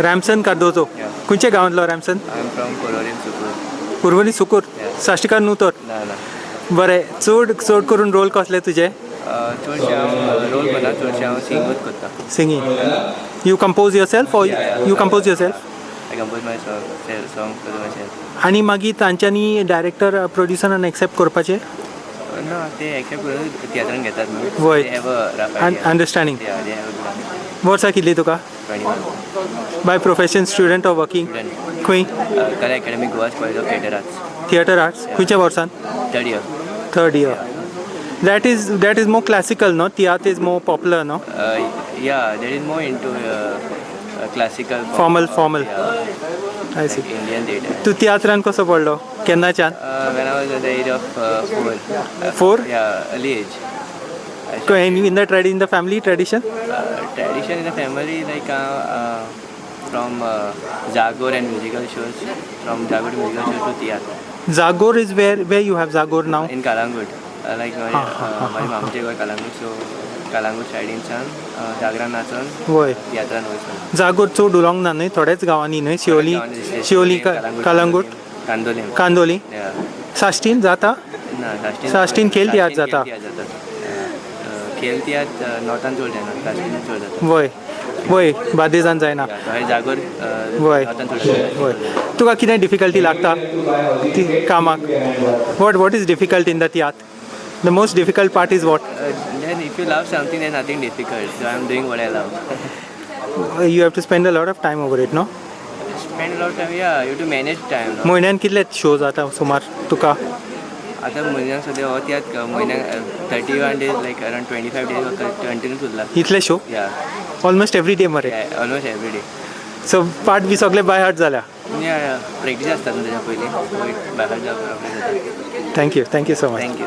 रॅमसन Cardozo Yeah. खंयच्या गांवांतलो रॅमसन? I'm from Kolorim Sukur. Urvali Sukkur? Yeah. साश्टीकार न्हू तर? ना ना. बरें चड चड करून रोल कसले तुजे चडशे हांव रोल करना चडशे हांव सिंगूच करता singing you compose yourself or Yeah, yeah. You compose yourself आनी मागीर तांच्यांनी डायरेक्टर प्रोड्युसरान एक्सेप्ट करपाचें? ना ते एक्सेप्ट करून तियात्रान घेतात न्हू वय. They have a rough idea. Understanding Yeah, they have a plan. वर्सां कितली तुका 21. By profession student of working Student. खंय Uh, Kala Academy Goa's College of Theatre Arts. Theatre arts खंयच्या वर्सान Third year. Third year that is that is more classical no tiatr is more popular no Uh, yeah, there is more into uh, uh, classical. Formal, formal. Yeah, I see Indian theatre. तू तियात्रान कसो पडलो केन्नाच्यान Uh, when I was at the age of uh, four. Uh, Four? Yeah, early age. I started- in the trade in the family tradition uh, tradition in the family, like uh, uh, from uh, Zagor and musical shows, from Zagor to musical shows to theatre. Jagor is where we you have Jagor now In Kalangut, uh, like my, हा, हा, uh, हा, my हा. मामचे गोय Kalangut, so Kalangut सायडीनच्यान uh, जागरान नाचून वय तियात्रान वयसून जागोर चड उलोंक ना न्हय थोड्याच गांवांनी न्हय शिवोली शिवोली कालांगूट कांदोली Yeah. साश्टीन जाता साश्टीन खेल तियात्र जाता. खेल तियात्र नॉर्थान चड जायना साश्टीन चड जाता वय वय बादेजान जायना थंय जागोर वय वय तुका कितें डिफिकल्टी लागता ती कामाक what what is difficult in the tiatr the most difficult part is what then if you love something, then nothing difficult. So I'm doing what I love. You have to spend a lot of time over it no Spend a lot of time. Yeah, you have to manage time. No? म्हयन्यान कितले show जाता सुमार तुका आता म्हयन्याक सद्या हो त्यात म्हयन्याक thirty one days like around twenty five days continuous उरला इतले शो या ऑलमोस्ट एवरी डे मरे. Almost every day so part be सगळे बाय हार्ट जाल्या या प्रॅक्टीस आसता न्हू तेच्या पयलीं बाय जावप thank you thank you so much thank you